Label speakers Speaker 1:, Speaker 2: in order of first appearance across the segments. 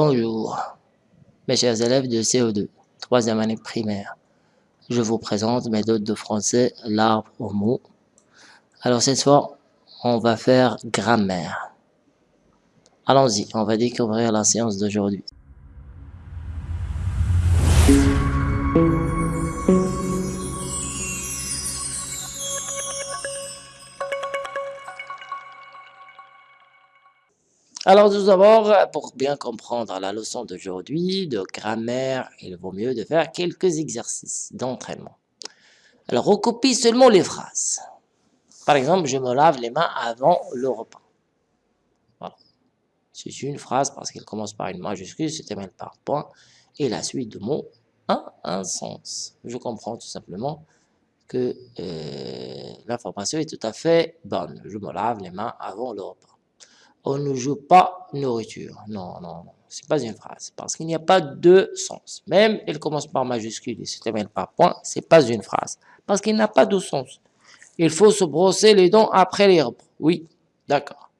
Speaker 1: Bonjour, mes chers élèves de CO2, troisième année primaire. Je vous présente mes méthode de français, l'arbre au mot. Alors cette fois, on va faire grammaire. Allons-y, on va découvrir la séance d'aujourd'hui. Alors tout d'abord, pour bien comprendre la leçon d'aujourd'hui de grammaire, il vaut mieux de faire quelques exercices d'entraînement. Alors recopie seulement les phrases. Par exemple, je me lave les mains avant le repas. Voilà. C'est une phrase parce qu'elle commence par une majuscule, se termine par point, et la suite de mots a un sens. Je comprends tout simplement que euh, l'information est tout à fait bonne. Je me lave les mains avant le repas on ne joue pas nourriture. Non, non, non, c'est pas une phrase, parce qu'il n'y a pas de sens. Même elle commence par majuscule et se termine par point, c'est pas une phrase, parce qu'il n'a pas de sens. Il faut se brosser les dents après les repas. Oui, d'accord.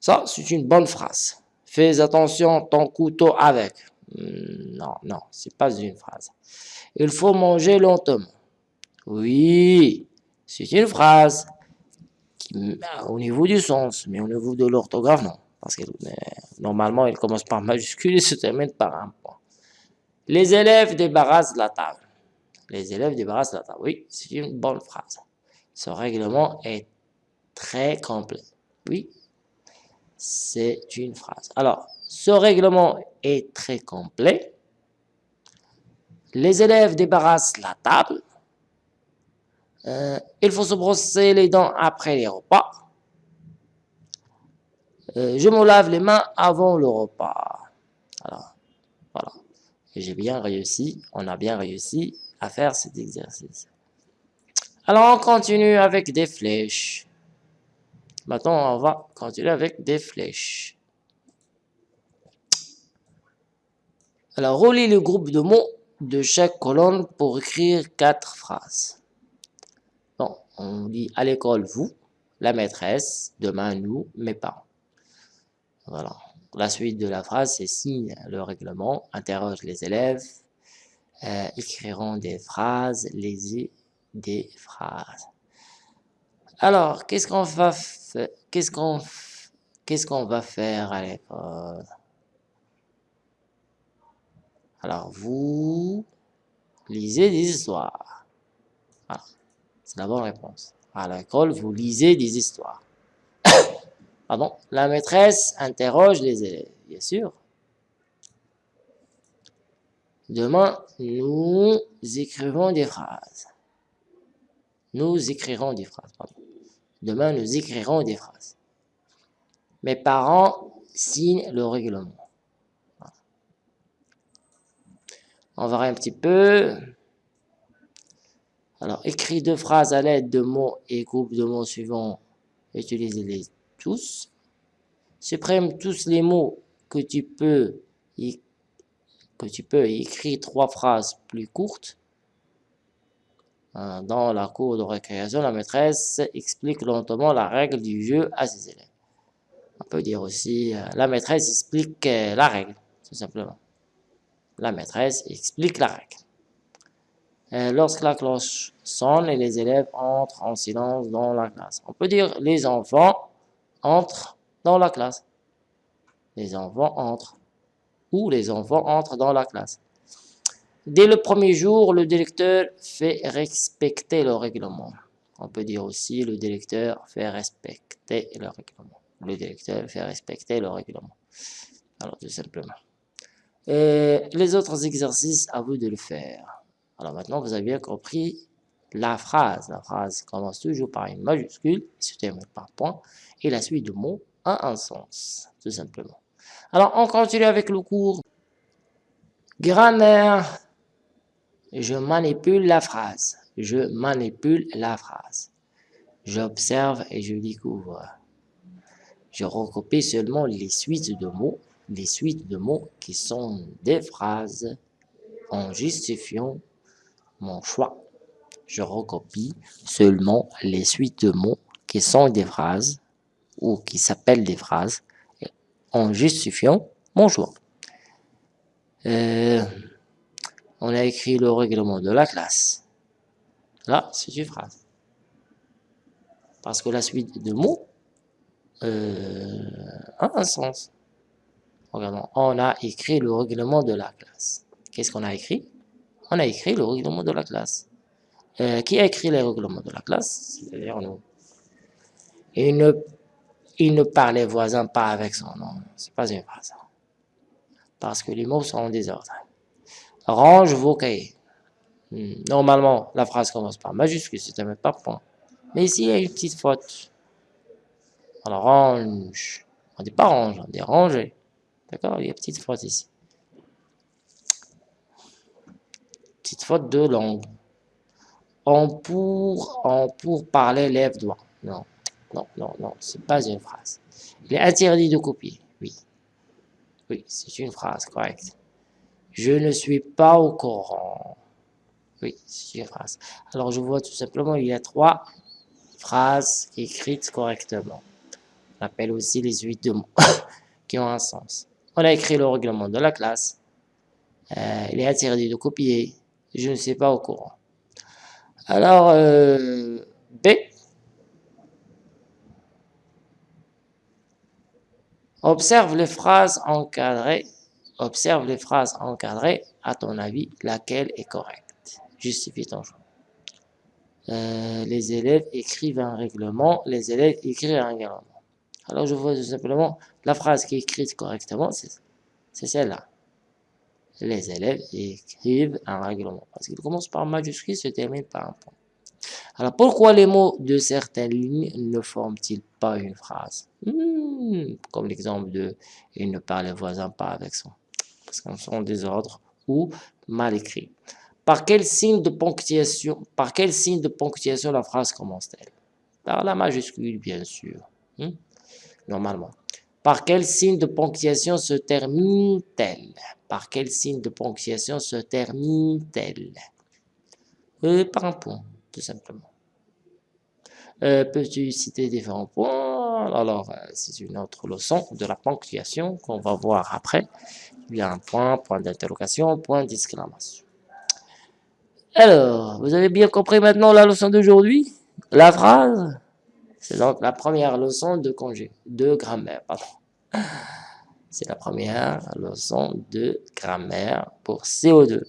Speaker 1: Ça, c'est une bonne phrase. Fais attention ton couteau avec. Hmm, non, non, c'est pas une phrase. Il faut manger lentement. Oui, c'est une phrase au niveau du sens, mais au niveau de l'orthographe, non. Parce que euh, normalement, il commence par majuscule et se termine par un point. Les élèves débarrassent la table. Les élèves débarrassent la table. Oui, c'est une bonne phrase. Ce règlement est très complet. Oui, c'est une phrase. Alors, ce règlement est très complet. Les élèves débarrassent la table. Euh, il faut se brosser les dents après les repas. Euh, je me lave les mains avant le repas. Alors, voilà. J'ai bien réussi, on a bien réussi à faire cet exercice. Alors, on continue avec des flèches. Maintenant, on va continuer avec des flèches. Alors, relis le groupe de mots de chaque colonne pour écrire quatre phrases on dit à l'école vous, la maîtresse, demain nous, mes parents. Voilà. La suite de la phrase, c'est signe le règlement, interroge les élèves, euh, écriront des phrases, les des phrases. Alors, qu'est-ce qu'on va qu'est-ce qu'est-ce qu'on va faire à l'école? Alors, vous lisez des histoires. Voilà. C'est la bonne réponse. À l'école, vous lisez des histoires. Pardon? La maîtresse interroge les élèves, bien sûr. Demain, nous écrivons des phrases. Nous écrirons des phrases. Pardon. Demain, nous écrirons des phrases. Mes parents signent le règlement. On voir un petit peu. Alors, écris deux phrases à l'aide de mots et groupes de mots suivants. Utilisez-les tous. Supprime tous les mots que tu peux que tu peux écrire trois phrases plus courtes. Euh, dans la cour de récréation, la maîtresse explique lentement la règle du jeu à ses élèves. On peut dire aussi, euh, la maîtresse explique euh, la règle, tout simplement. La maîtresse explique la règle. Euh, lorsque la cloche sonne et les élèves entrent en silence dans la classe. On peut dire les enfants entrent dans la classe. Les enfants entrent. Ou les enfants entrent dans la classe. Dès le premier jour, le directeur fait respecter le règlement. On peut dire aussi le directeur fait respecter le règlement. Le directeur fait respecter le règlement. Alors, tout simplement. Et les autres exercices, à vous de le faire. Alors maintenant, vous avez compris la phrase. La phrase commence toujours par une majuscule, se termine par point, et la suite de mots a un sens, tout simplement. Alors, on continue avec le cours. Grammaire. Je manipule la phrase. Je manipule la phrase. J'observe et je découvre. Je recopie seulement les suites de mots, les suites de mots qui sont des phrases en justifiant mon choix. Je recopie seulement les suites de mots qui sont des phrases ou qui s'appellent des phrases en justifiant mon choix. Euh, on a écrit le règlement de la classe. Là, c'est une phrase. Parce que la suite de mots euh, a un sens. Regardons, on a écrit le règlement de la classe. Qu'est-ce qu'on a écrit? On a écrit le règlement de la classe. Euh, qui a écrit les règlements de la classe? C'est-à-dire nous. Il ne, il ne parlait voisin pas avec son nom. C'est pas une phrase. Parce que les mots sont en désordre. Range vos cahiers. Hmm, normalement, la phrase commence par majuscule, c'est même pas point. Mais ici, il y a une petite faute. Alors, range. On dit pas range, on dit ranger. D'accord? Il y a une petite faute ici. Petite de langue. On pour, on pour parler lève doigt. Non, non, non, non, c'est pas une phrase. Il est interdit de copier. Oui. Oui, c'est une phrase correcte. Je ne suis pas au courant. Oui, c'est une phrase. Alors, je vois tout simplement, il y a trois phrases écrites correctement. On appelle aussi les huit de mots qui ont un sens. On a écrit le règlement de la classe. Euh, il est interdit de copier. Je ne suis pas au courant. Alors, euh, B. Observe les phrases encadrées. Observe les phrases encadrées. À ton avis, laquelle est correcte? Justifie ton choix. Euh, les élèves écrivent un règlement. Les élèves écrivent un règlement. Alors, je vois tout simplement la phrase qui est écrite correctement, c'est celle-là les élèves écrivent un règlement. Parce qu'il commence par majuscule, se termine par un point. Alors, pourquoi les mots de certaines lignes ne forment-ils pas une phrase? Hmm, Comme l'exemple de « il ne parle les voisins pas avec son ». Parce qu'on sont des ordres ou mal écrits. Par quel signe de ponctuation, par quel signe de ponctuation la phrase commence-t-elle? Par la majuscule, bien sûr. Hmm, normalement. Par quel signe de ponctuation se termine-t-elle? Par quel signe de ponctuation se termine-t-elle? Euh, Par un point, tout simplement. Euh, peux-tu citer différents points? Alors, euh, c'est une autre leçon de la ponctuation qu'on va voir après. Il y a un point, point d'interrogation, point d'exclamation. Alors, vous avez bien compris maintenant la leçon d'aujourd'hui? La phrase? C'est donc la première leçon de congé, de grammaire, C'est la première leçon de grammaire pour CO2.